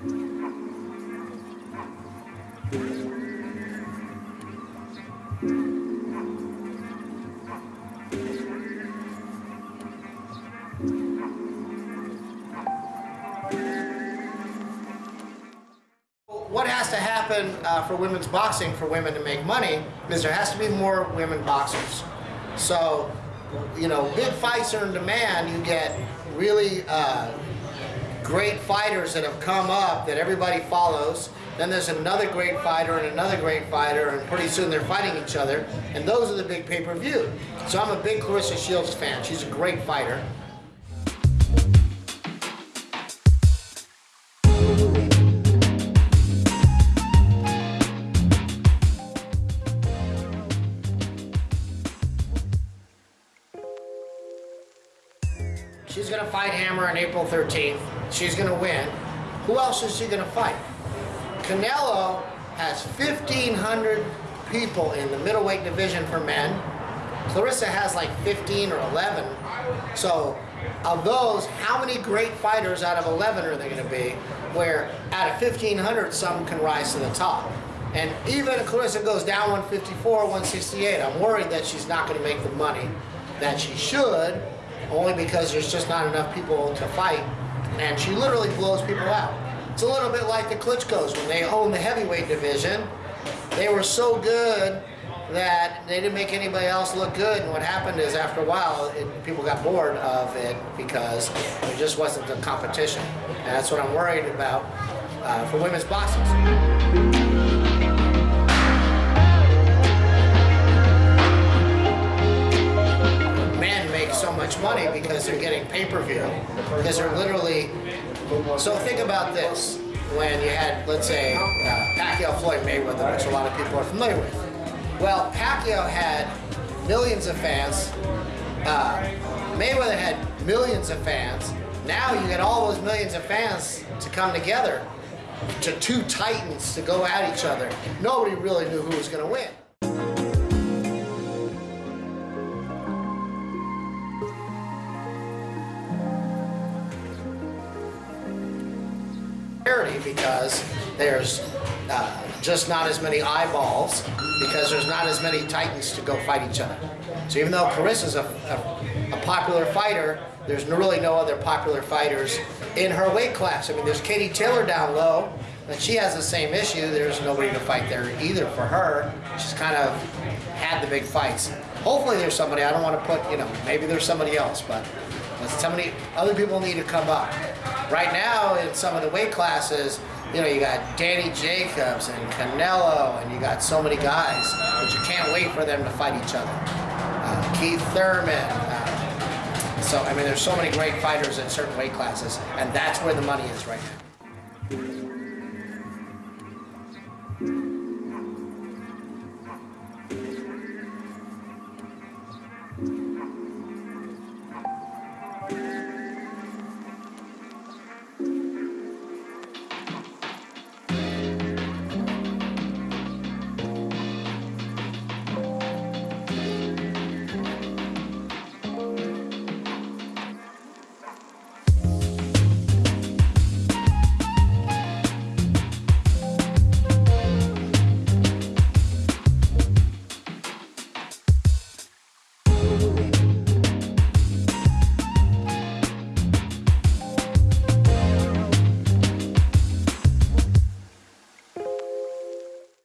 What has to happen uh, for women's boxing for women to make money is there has to be more women boxers. So, you know, big fights are in demand. You get really uh, great fighters that have come up that everybody follows. Then there's another great fighter and another great fighter, and pretty soon they're fighting each other. And those are the big pay-per-view. So I'm a big Claressa Shields fan. She's a great fighter. She's gonna fight Hammer on April 13th. She's gonna win. Who else is she gonna fight? Canelo has 1,500 people in the middleweight division for men. Claressa has like 15 or 11. So of those, how many great fighters out of 11 are there gonna be? Where out of 1,500, some can rise to the top. And even if Claressa goes down 154, 168, I'm worried that she's not gonna make the money that she should only because there's just not enough people to fight, and she literally blows people out. It's a little bit like the Klitschko's when they owned the heavyweight division. They were so good that they didn't make anybody else look good, and what happened is after a while, it, people got bored of it because there just wasn't the competition. And that's what I'm worried about uh, for women's boxing. Much money because they're getting pay-per-view. Because they're literally so think about this. When you had let's say uh, Pacquiao Floyd Mayweather which a lot of people are familiar with. Well Pacquiao had millions of fans. Uh, Mayweather had millions of fans. Now you get all those millions of fans to come together to two titans to go at each other. Nobody really knew who was going to win because there's uh, just not as many eyeballs because there's not as many titans to go fight each other. So even though Claressa's a, a, a popular fighter, there's really no other popular fighters in her weight class. I mean, there's Katie Taylor down low, and she has the same issue. There's nobody to fight there either for her. She's kind of had the big fights. Hopefully there's somebody, I don't want to put, you know, maybe there's somebody else, but somebody, other people need to come up. Right now, in some of the weight classes, you know, you got Danny Jacobs and Canelo, and you got so many guys that you can't wait for them to fight each other. Uh, Keith Thurman. Uh, so, I mean, there's so many great fighters in certain weight classes, and that's where the money is right now.